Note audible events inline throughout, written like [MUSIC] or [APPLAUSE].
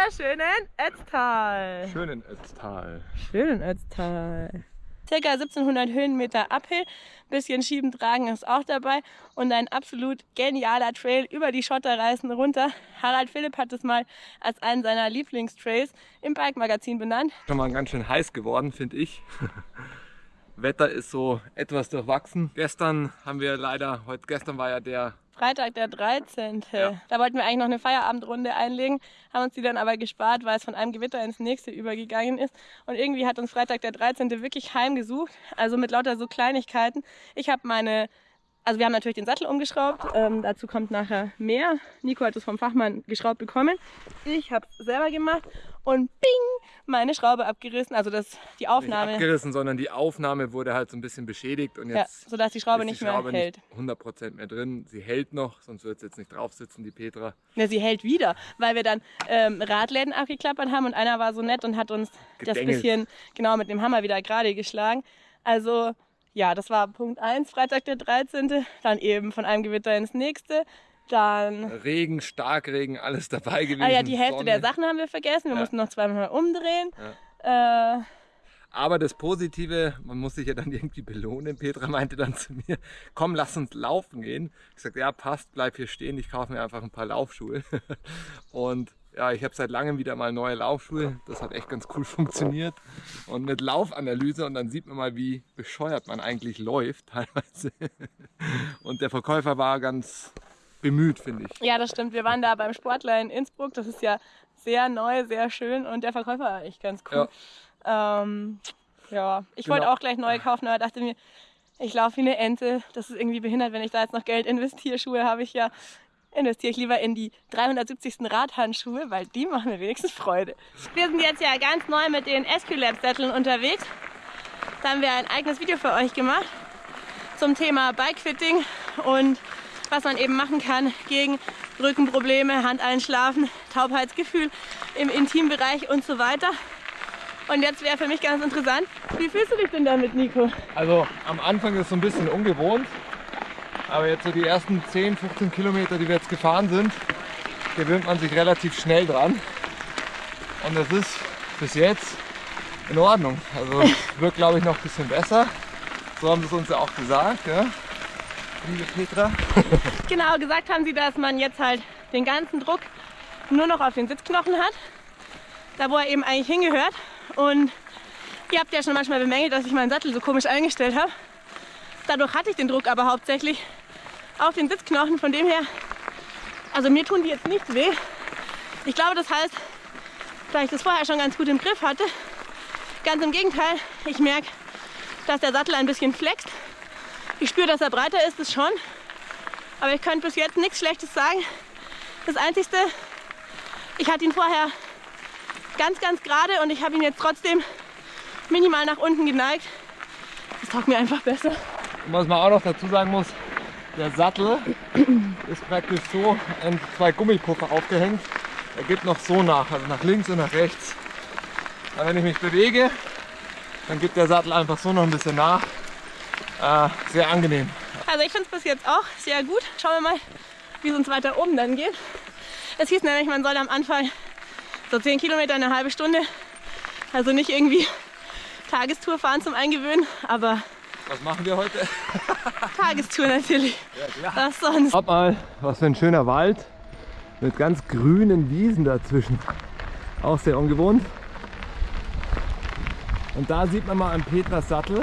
wunderschönen Ötztal. Schönen Ötztal. Schönen Ötztal. Circa 1700 Höhenmeter Uphill, bisschen schieben tragen ist auch dabei und ein absolut genialer Trail über die Schotterreisen runter. Harald Philipp hat es mal als einen seiner Lieblingstrails im Bike Magazin benannt. Schon mal ganz schön heiß geworden, finde ich. Wetter ist so etwas durchwachsen. Gestern haben wir leider, heute gestern war ja der Freitag der 13. Ja. Da wollten wir eigentlich noch eine Feierabendrunde einlegen, haben uns die dann aber gespart, weil es von einem Gewitter ins nächste übergegangen ist. Und irgendwie hat uns Freitag der 13. wirklich heimgesucht, also mit lauter so Kleinigkeiten. Ich habe meine also wir haben natürlich den Sattel umgeschraubt, ähm, dazu kommt nachher mehr. Nico hat es vom Fachmann geschraubt bekommen. Ich habe es selber gemacht und bing, meine Schraube abgerissen. Also das, die Aufnahme. Nicht abgerissen, sondern die Aufnahme wurde halt so ein bisschen beschädigt und jetzt ja, sodass die Schraube nicht die Schraube mehr hält. Nicht 100% mehr drin. Sie hält noch, sonst wird es jetzt nicht drauf sitzen, die Petra. Ja, sie hält wieder, weil wir dann ähm, Radläden abgeklappert haben und einer war so nett und hat uns Gedengelt. das bisschen genau mit dem Hammer wieder gerade geschlagen. Also ja, das war Punkt 1, Freitag der 13. Dann eben von einem Gewitter ins nächste. Dann Regen, Starkregen, alles dabei gewesen. Ah ja, die Hälfte Sonne. der Sachen haben wir vergessen. Wir ja. mussten noch zweimal umdrehen. Ja. Äh, aber das Positive, man muss sich ja dann irgendwie belohnen. Petra meinte dann zu mir, komm, lass uns laufen gehen. Ich sagte, ja, passt, bleib hier stehen, ich kaufe mir einfach ein paar Laufschuhe. [LAUGHS] Und ja, ich habe seit langem wieder mal neue Laufschuhe. Das hat echt ganz cool funktioniert. Und mit Laufanalyse und dann sieht man mal, wie bescheuert man eigentlich läuft teilweise. [LAUGHS] Und der Verkäufer war ganz bemüht, finde ich. Ja, das stimmt. Wir waren da beim Sportler in Innsbruck. Das ist ja sehr neu, sehr schön und der Verkäufer war echt ganz cool. Ja, ähm, ja. ich genau. wollte auch gleich neue kaufen, aber dachte mir, ich laufe wie eine Ente. Das ist irgendwie behindert, wenn ich da jetzt noch Geld investiere. Schuhe habe ich ja investiere ich lieber in die 370. Radhandschuhe, weil die machen mir wenigstens Freude. Wir sind jetzt ja ganz neu mit den SQ-Lab-Sätteln unterwegs. Da haben wir ein eigenes Video für euch gemacht zum Thema Bikefitting und was man eben machen kann gegen Rückenprobleme, Handeinschlafen, Taubheitsgefühl im Intimbereich und so weiter. Und jetzt wäre für mich ganz interessant, wie fühlst du dich denn damit, Nico? Also am Anfang ist es so ein bisschen ungewohnt, aber jetzt so die ersten 10, 15 Kilometer, die wir jetzt gefahren sind, gewöhnt man sich relativ schnell dran. Und das ist bis jetzt in Ordnung. Also [LAUGHS] wird glaube ich noch ein bisschen besser. So haben sie es uns ja auch gesagt, ja? liebe Petra. [LAUGHS] genau, gesagt haben sie, dass man jetzt halt den ganzen Druck nur noch auf den Sitzknochen hat. Da wo er eben eigentlich hingehört. Und ihr habt ja schon manchmal bemängelt, dass ich meinen Sattel so komisch eingestellt habe. Dadurch hatte ich den Druck aber hauptsächlich auf den Sitzknochen. Von dem her, also mir tun die jetzt nicht weh. Ich glaube, das heißt, da ich das vorher schon ganz gut im Griff hatte. Ganz im Gegenteil, ich merke, dass der Sattel ein bisschen flext. Ich spüre, dass er breiter ist, das schon. Aber ich könnte bis jetzt nichts Schlechtes sagen. Das Einzige, ich hatte ihn vorher ganz, ganz gerade und ich habe ihn jetzt trotzdem minimal nach unten geneigt. Das taugt mir einfach besser. Und was man auch noch dazu sagen muss, der Sattel ist praktisch so an zwei Gummipuffer aufgehängt. Er geht noch so nach, also nach links und nach rechts. Aber wenn ich mich bewege, dann gibt der Sattel einfach so noch ein bisschen nach. Äh, sehr angenehm. Also ich finde es bis jetzt auch sehr gut. Schauen wir mal, wie es uns weiter oben dann geht. Es hieß nämlich, man soll am Anfang so 10 Kilometer eine halbe Stunde, also nicht irgendwie Tagestour fahren zum Eingewöhnen, aber was machen wir heute? [LAUGHS] Tagestour natürlich. Ja, klar. Was sonst? Schaut mal, was für ein schöner Wald mit ganz grünen Wiesen dazwischen. Auch sehr ungewohnt. Und da sieht man mal an Petras Sattel,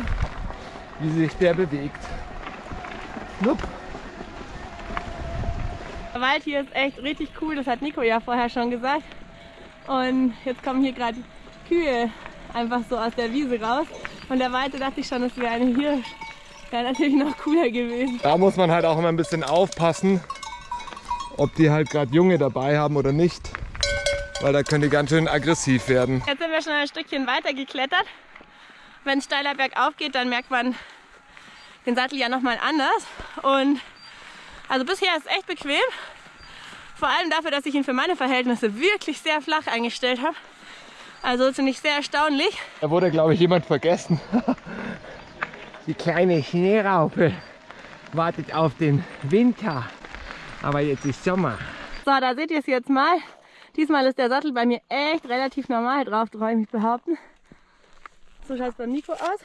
wie sich der bewegt. Schnupp. Der Wald hier ist echt richtig cool, das hat Nico ja vorher schon gesagt. Und jetzt kommen hier gerade Kühe einfach so aus der Wiese raus. Von der Weite dachte ich schon, das wäre eine Hirsch. Wäre natürlich noch cooler gewesen. Da muss man halt auch immer ein bisschen aufpassen, ob die halt gerade Junge dabei haben oder nicht. Weil da können die ganz schön aggressiv werden. Jetzt sind wir schon ein Stückchen weiter geklettert. Wenn es steiler bergauf geht, dann merkt man den Sattel ja nochmal anders. Und also bisher ist es echt bequem. Vor allem dafür, dass ich ihn für meine Verhältnisse wirklich sehr flach eingestellt habe. Also finde ich sehr erstaunlich. Da wurde, glaube ich, jemand vergessen. [LAUGHS] Die kleine Schneeraupe wartet auf den Winter. Aber jetzt ist Sommer. So, da seht ihr es jetzt mal. Diesmal ist der Sattel bei mir echt relativ normal drauf, traue ich mich behaupten. So schaut es beim Nico aus.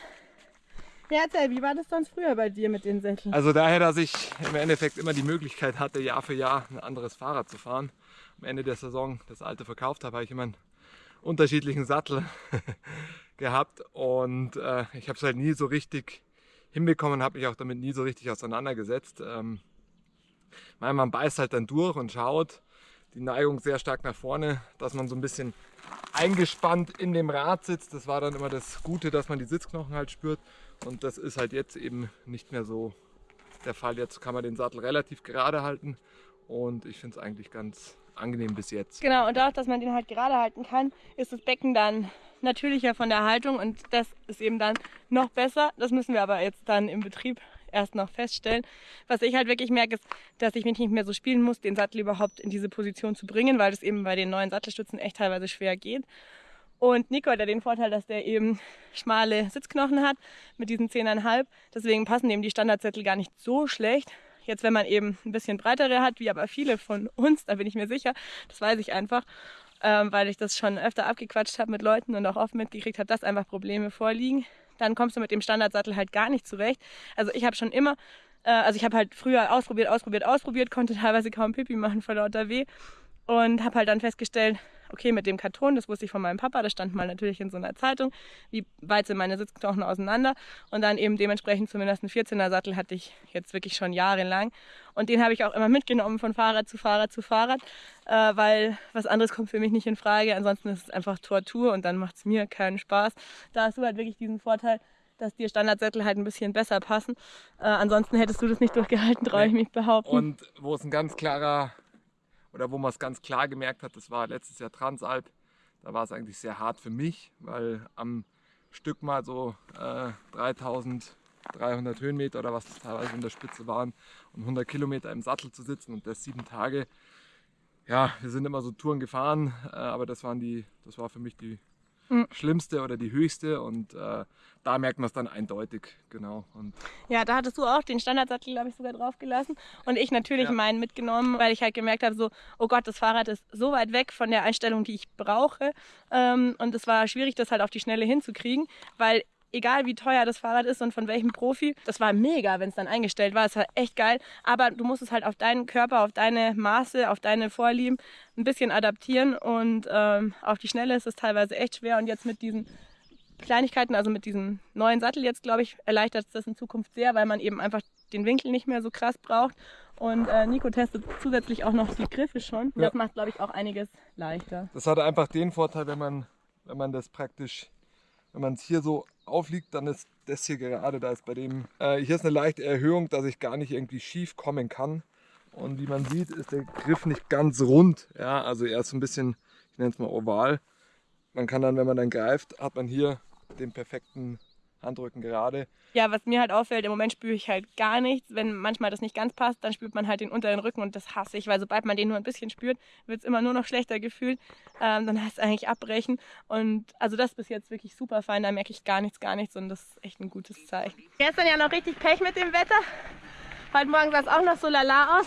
Ja, erzähl, wie war das sonst früher bei dir mit den Sätteln? Also daher, dass ich im Endeffekt immer die Möglichkeit hatte, Jahr für Jahr ein anderes Fahrrad zu fahren. Am Ende der Saison das alte verkauft habe, habe ich immer einen unterschiedlichen Sattel [LAUGHS] gehabt und äh, ich habe es halt nie so richtig hinbekommen, habe mich auch damit nie so richtig auseinandergesetzt. Ähm, man beißt halt dann durch und schaut, die Neigung sehr stark nach vorne, dass man so ein bisschen eingespannt in dem Rad sitzt. Das war dann immer das Gute, dass man die Sitzknochen halt spürt. Und das ist halt jetzt eben nicht mehr so der Fall. Jetzt kann man den Sattel relativ gerade halten und ich finde es eigentlich ganz angenehm bis jetzt. Genau, und dadurch, dass man den halt gerade halten kann, ist das Becken dann natürlicher von der Haltung und das ist eben dann noch besser. Das müssen wir aber jetzt dann im Betrieb erst noch feststellen. Was ich halt wirklich merke, ist, dass ich mich nicht mehr so spielen muss, den Sattel überhaupt in diese Position zu bringen, weil das eben bei den neuen Sattelstützen echt teilweise schwer geht. Und Nico hat ja den Vorteil, dass der eben schmale Sitzknochen hat mit diesen 10,5. Deswegen passen eben die Standardsättel gar nicht so schlecht. Jetzt, wenn man eben ein bisschen breitere hat, wie aber viele von uns, da bin ich mir sicher, das weiß ich einfach, ähm, weil ich das schon öfter abgequatscht habe mit Leuten und auch oft mitgekriegt habe, dass einfach Probleme vorliegen dann kommst du mit dem Standardsattel halt gar nicht zurecht. Also ich habe schon immer, äh, also ich habe halt früher ausprobiert, ausprobiert, ausprobiert, konnte teilweise kaum Pipi machen vor lauter Weh und habe halt dann festgestellt, okay, mit dem Karton, das wusste ich von meinem Papa, das stand mal natürlich in so einer Zeitung, wie weit sind meine Sitzknochen auseinander und dann eben dementsprechend zumindest einen 14er Sattel hatte ich jetzt wirklich schon jahrelang und den habe ich auch immer mitgenommen von Fahrrad zu Fahrrad zu Fahrrad, äh, weil was anderes kommt für mich nicht in Frage, ansonsten ist es einfach Tortur und dann macht es mir keinen Spaß. Da hast du halt wirklich diesen Vorteil, dass dir Standardsättel halt ein bisschen besser passen. Äh, ansonsten hättest du das nicht durchgehalten, traue ich mich behaupten. Und wo es ein ganz klarer oder wo man es ganz klar gemerkt hat, das war letztes Jahr Transalp. Da war es eigentlich sehr hart für mich, weil am Stück mal so äh, 3300 Höhenmeter oder was das teilweise in der Spitze waren und 100 Kilometer im Sattel zu sitzen und das sieben Tage. Ja, wir sind immer so Touren gefahren, äh, aber das, waren die, das war für mich die mhm. schlimmste oder die höchste und äh, da merkt man es dann eindeutig, genau. Und ja, da hattest du auch den Standardsattel, glaube ich, sogar drauf gelassen und ich natürlich ja. meinen mitgenommen, weil ich halt gemerkt habe, so, oh Gott, das Fahrrad ist so weit weg von der Einstellung, die ich brauche ähm, und es war schwierig, das halt auf die Schnelle hinzukriegen, weil egal wie teuer das Fahrrad ist und von welchem Profi, das war mega, wenn es dann eingestellt war. Es war echt geil. Aber du musst es halt auf deinen Körper, auf deine Maße, auf deine Vorlieben ein bisschen adaptieren. Und ähm, auf die Schnelle ist es teilweise echt schwer. Und jetzt mit diesen Kleinigkeiten, also mit diesem neuen Sattel jetzt, glaube ich, erleichtert es das in Zukunft sehr, weil man eben einfach den Winkel nicht mehr so krass braucht. Und äh, Nico testet zusätzlich auch noch die Griffe schon. Ja. Das macht, glaube ich, auch einiges leichter. Das hat einfach den Vorteil, wenn man, wenn man das praktisch wenn man es hier so aufliegt, dann ist das hier gerade, da ist bei dem, äh, hier ist eine leichte Erhöhung, dass ich gar nicht irgendwie schief kommen kann. Und wie man sieht, ist der Griff nicht ganz rund. Ja, also er ist so ein bisschen, ich nenne es mal oval. Man kann dann, wenn man dann greift, hat man hier den perfekten Handrücken gerade. Ja, was mir halt auffällt, im Moment spüre ich halt gar nichts. Wenn manchmal das nicht ganz passt, dann spürt man halt den unteren Rücken und das hasse ich, weil sobald man den nur ein bisschen spürt, wird es immer nur noch schlechter gefühlt. Ähm, dann heißt es eigentlich abbrechen. Und also das ist bis jetzt wirklich super fein, da merke ich gar nichts, gar nichts und das ist echt ein gutes Zeichen. Gestern ja noch richtig Pech mit dem Wetter. Heute Morgen sah es auch noch so lala aus.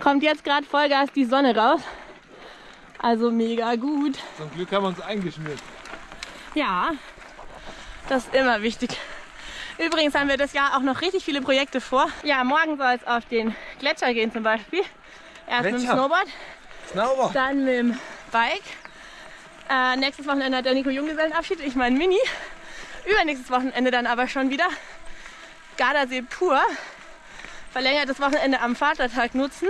Kommt jetzt gerade Vollgas die Sonne raus. Also mega gut. Zum Glück haben wir uns eingeschmiert. Ja, das ist immer wichtig. Übrigens haben wir das Jahr auch noch richtig viele Projekte vor. Ja, morgen soll es auf den Gletscher gehen zum Beispiel. Erst Gletscher. mit dem Snowboard, Snowboard, dann mit dem Bike. Äh, nächstes Wochenende hat der Nico Junggesellenabschied, ich mein Mini. Übernächstes Wochenende dann aber schon wieder Gardasee pur. Verlängertes Wochenende am Vatertag nutzen.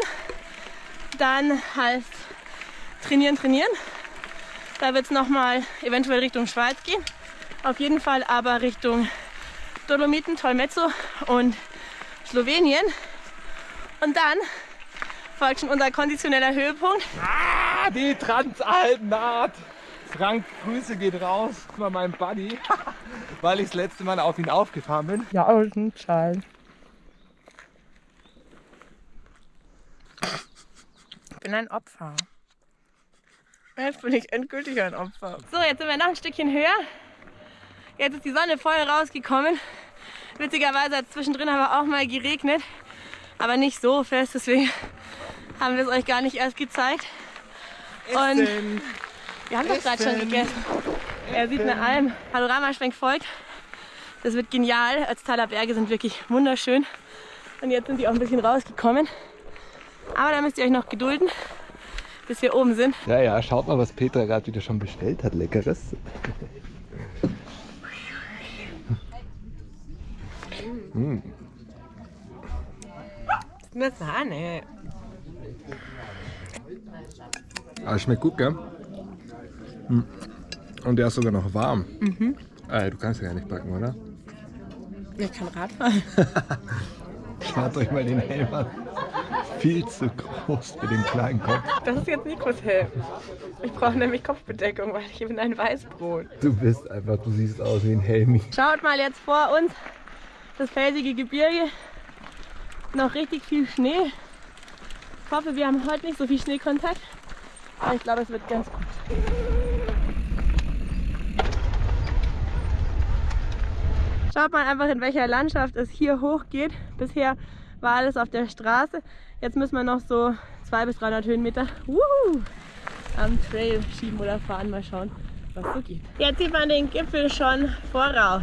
Dann heißt trainieren, trainieren. Da wird es nochmal eventuell Richtung Schweiz gehen. Auf jeden Fall aber Richtung Dolomiten, Tolmezzo und Slowenien. Und dann folgt schon unser konditioneller Höhepunkt. Ah, die Transalpennaht. Frank, Grüße geht raus. Guck mal, mein Buddy, [LAUGHS] weil ich das letzte Mal auf ihn aufgefahren bin. Ja, ein Schal. Ich bin ein Opfer. Jetzt bin ich endgültig ein Opfer. So, jetzt sind wir noch ein Stückchen höher. Jetzt ist die Sonne voll rausgekommen. Witzigerweise hat es zwischendrin aber auch mal geregnet. Aber nicht so fest, deswegen haben wir es euch gar nicht erst gezeigt. Und wir haben doch gerade schon gegessen. Er sieht eine Alm. Panoramaschwenk folgt. Das wird genial. Ötztaler Berge sind wirklich wunderschön. Und jetzt sind die auch ein bisschen rausgekommen. Aber da müsst ihr euch noch gedulden, bis wir oben sind. Ja, ja, schaut mal, was Petra gerade wieder schon bestellt hat. Leckeres. [LAUGHS] mm. Nur Sahne. Aber schmeckt gut, gell? Mm. Und der ist sogar noch warm. Mhm. Äh, du kannst ja gar nicht backen, oder? Ich kann Radfahren. [LAUGHS] Schaut euch mal den Helm an. Viel zu groß für den kleinen Kopf. Das ist jetzt Nikos Helm. Ich brauche nämlich Kopfbedeckung, weil ich bin ein Weißbrot. Du bist einfach, du siehst aus wie ein Helmi. Schaut mal jetzt vor uns das felsige Gebirge. Noch richtig viel Schnee. Ich hoffe, wir haben heute nicht so viel Schneekontakt. Aber ich glaube, es wird ganz gut. Schaut mal einfach, in welcher Landschaft es hier hochgeht. Bisher war alles auf der Straße. Jetzt müssen wir noch so 200 bis 300 Höhenmeter wuhu, am Trail schieben oder fahren. Mal schauen, was so geht. Jetzt sieht man den Gipfel schon voraus.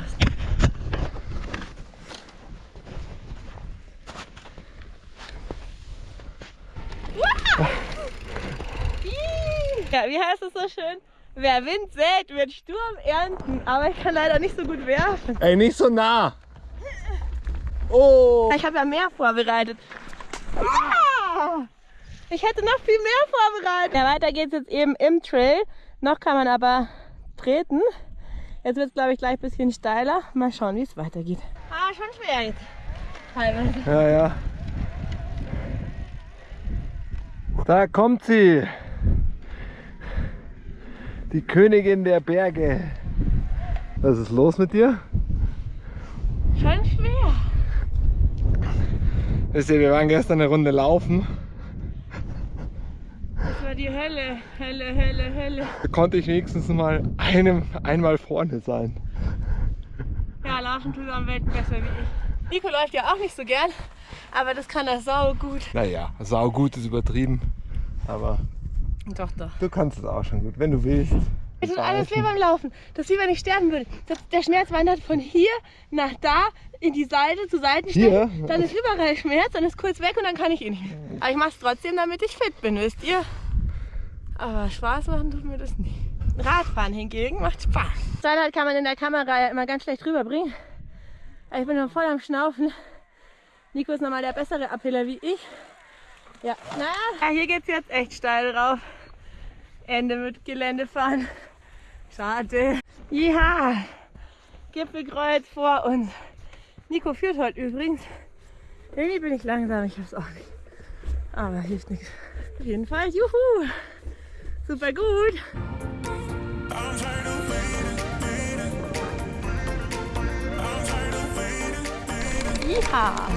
Ja, wie heißt es so schön? Wer Wind sät, wird Sturm ernten. Aber ich kann leider nicht so gut werfen. Ey, nicht so nah! Oh! Ich habe ja mehr vorbereitet. Ja! Ich hätte noch viel mehr vorbereitet. Ja, weiter geht's jetzt eben im Trail. Noch kann man aber treten. Jetzt wird es, glaube ich, gleich ein bisschen steiler. Mal schauen, wie es weitergeht. Ah, schon schwer jetzt. Teilweise. Ja, ja. Da kommt sie. Die Königin der Berge. Was ist los mit dir? Schon schwer. Wisst ihr, wir waren gestern eine Runde laufen. Das war die Hölle, Hölle, Hölle, Hölle. Da konnte ich wenigstens mal einem, einmal vorne sein. Ja, laufen tut am Welt besser wie ich. Nico läuft ja auch nicht so gern, aber das kann er sau gut. Naja, sau gut ist übertrieben. Aber Doch, doch. du kannst es auch schon gut, wenn du willst. Es tut alles weh beim Laufen. Das ist wie wenn ich sterben würde. Das, der Schmerz wandert von hier nach da, in die Seite, zu Seitenstelle. Hier? Dann ist überall Schmerz, dann ist kurz weg und dann kann ich eh nicht mehr. Aber ich mache es trotzdem, damit ich fit bin, wisst ihr? Aber Spaß machen tut mir das nicht. Radfahren hingegen macht Spaß. Steilheit kann man in der Kamera ja immer ganz schlecht rüberbringen. Ich bin noch voll am Schnaufen. Nico ist nochmal der bessere Abhiller wie ich. Ja, naja, ja, hier geht's jetzt echt steil drauf. Ende mit Geländefahren. Schade. Ja, Gipfelkreuz vor uns. Nico führt heute übrigens. Irgendwie bin ich langsam, ich hab's auch nicht. Aber hilft nichts. Auf jeden Fall, juhu! Super gut! Ja!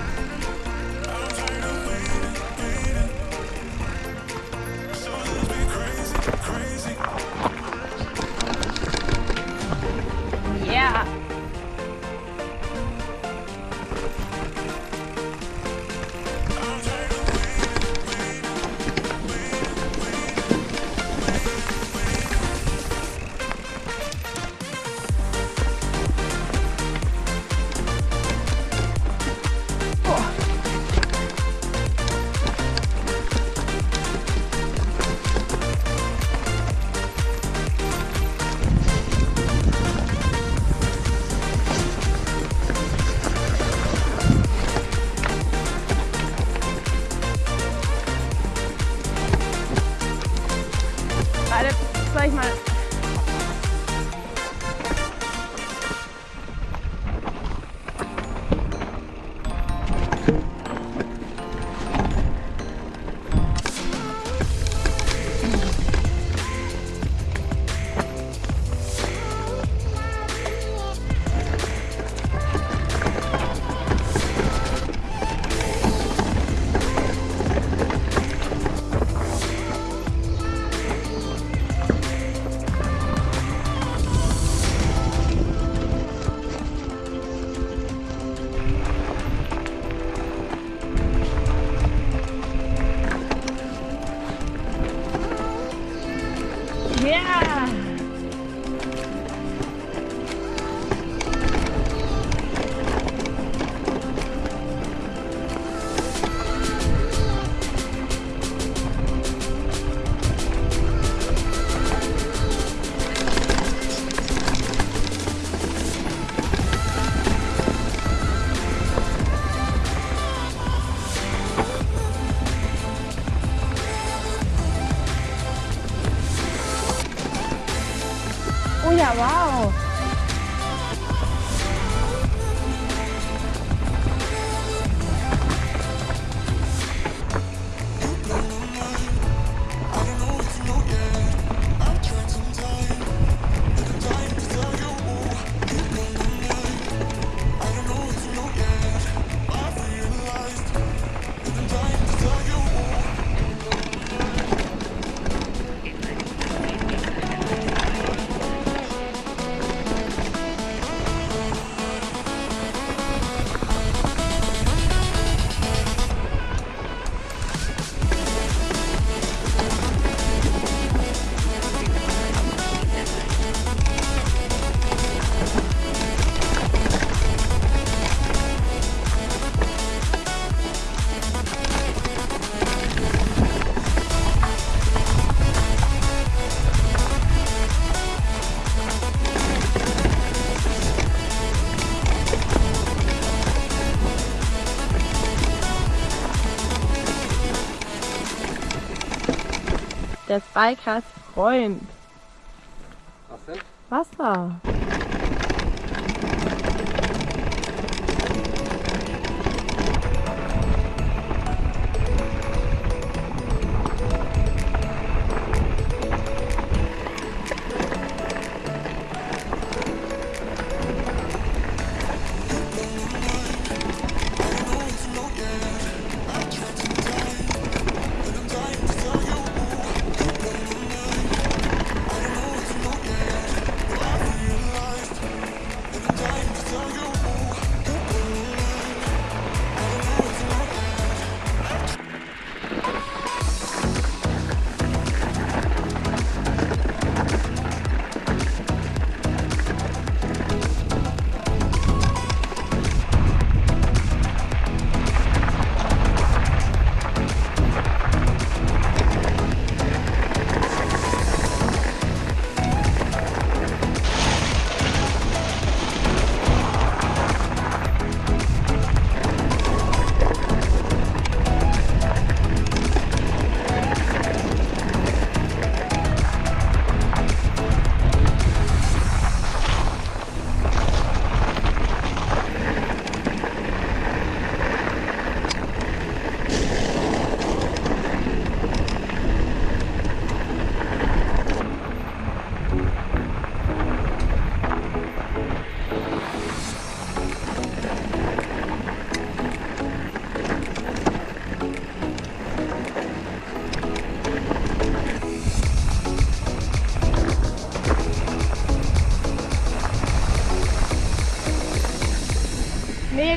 gerade, sag ich mal, yeah, wow. Des Bikers Freund. Was denn? Wasser.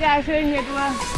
Mega schön hier durch.